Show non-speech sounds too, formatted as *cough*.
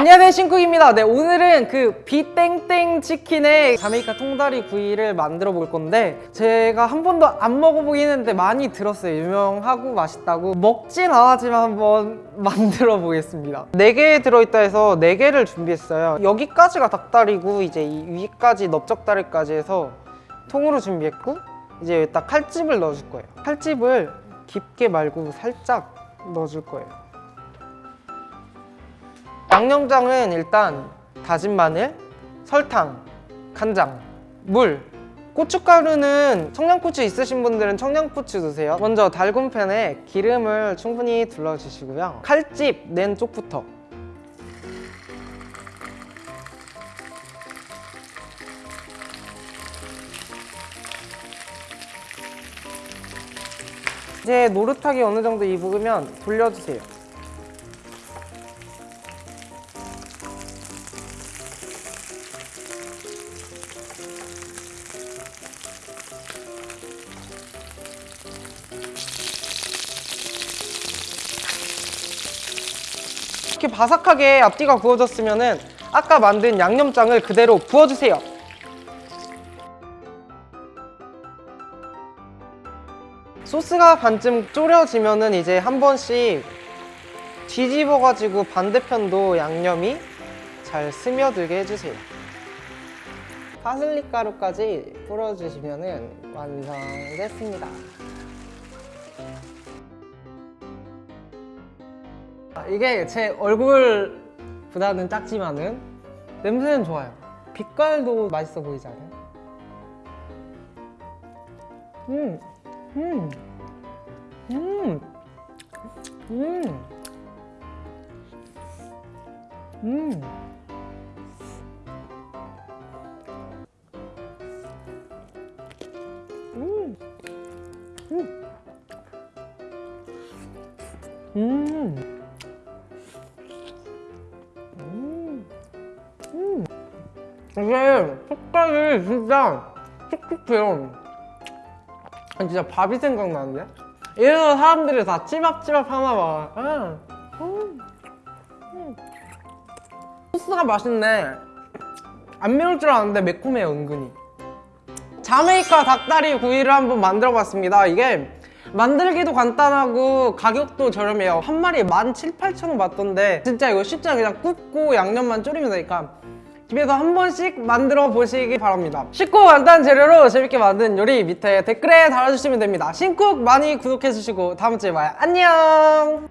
안녕하세요 신쿡입니다. 네 오늘은 그 비땡땡 치킨의 자메이카 통다리 구이를 만들어 볼 건데 제가 한 번도 안 먹어보긴 했는데 많이 들었어요. 유명하고 맛있다고. 먹진 않았지만 한번 *laughs* 만들어 보겠습니다. 4개 들어있다 해서 4개를 준비했어요. 여기까지가 닭다리고 이제 이 위까지 넓적다리까지 해서 통으로 준비했고 이제 여기다 칼집을 넣어줄 거예요. 칼집을 깊게 말고 살짝 넣어줄 거예요 양념장은 일단 다진 마늘, 설탕, 간장, 물. 고춧가루는 청양고추 있으신 분들은 청양고추 넣으세요. 먼저 달군 팬에 기름을 충분히 둘러주시고요. 칼집 낸 쪽부터. 이제 노릇하게 어느 정도 익으면 돌려주세요 이렇게 바삭하게 앞뒤가 구워졌으면 아까 만든 양념장을 그대로 부어주세요. 소스가 반쯤 졸여지면은 이제 한 번씩 뒤집어가지고 반대편도 양념이 잘 스며들게 해주세요. 파슬리 가루까지 뿌려주시면은 완성 됐습니다 이게 제 얼굴보다는 작지만은 냄새는 좋아요 빛깔도 맛있어 보이지 않아요? 음, 음, 음, 음, 음. 음. 음. 음. 이게 색깔이 진짜 촉촉해요 진짜 밥이 생각나는데? 이래서 사람들이 다 찌밥찌밥 하나 봐 음. 음. 음. 소스가 맛있네 안 매울 줄 알았는데 매콤해요 은근히 자메이카 닭다리 구이를 한번 만들어 봤습니다 이게 만들기도 간단하고 가격도 저렴해요 한 마리에 17,000, 8,000원 받던데 진짜 이거 쉽지 않게 그냥 굽고 양념만 졸이면 되니까 집에서 한 번씩 만들어 보시기 바랍니다. 쉽고 간단한 재료로 재밌게 만든 요리 밑에 댓글에 달아주시면 됩니다. 신쿡 많이 구독해주시고 다음 주에 봐요. 안녕